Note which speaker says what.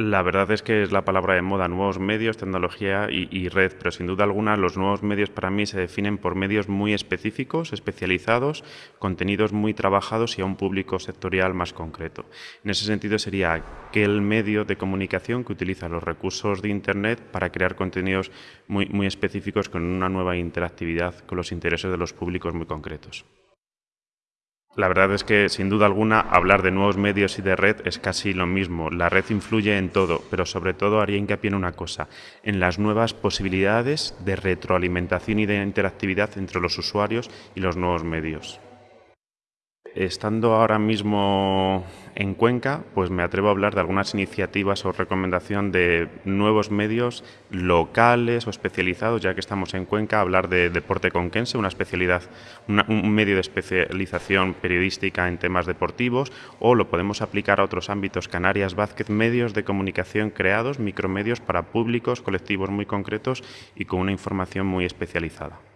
Speaker 1: La verdad es que es la palabra de moda, nuevos medios, tecnología y, red, pero sin duda alguna los nuevos medios para mí se definen por medios muy específicos, especializados, contenidos muy trabajados y a un público sectorial más concreto. En ese sentido sería aquel medio de comunicación que utiliza los recursos de Internet para crear contenidos muy, específicos con una nueva interactividad con los intereses de los públicos muy concretos. La verdad es que, sin duda alguna, hablar de nuevos medios y de red es casi lo mismo. La red influye en todo, pero sobre todo haría hincapié en una cosa, en las nuevas posibilidades de retroalimentación y de interactividad entre los usuarios y los nuevos medios. Estando ahora mismo en Cuenca, pues me atrevo a hablar de algunas iniciativas o recomendación de nuevos medios locales o especializados, ya que estamos en Cuenca, hablar de deporte conquense, una especialidad, un medio de especialización periodística en temas deportivos, o lo podemos aplicar a otros ámbitos, Canarias Vázquez, medios de comunicación creados, micromedios para públicos, colectivos muy concretos y con una información muy especializada.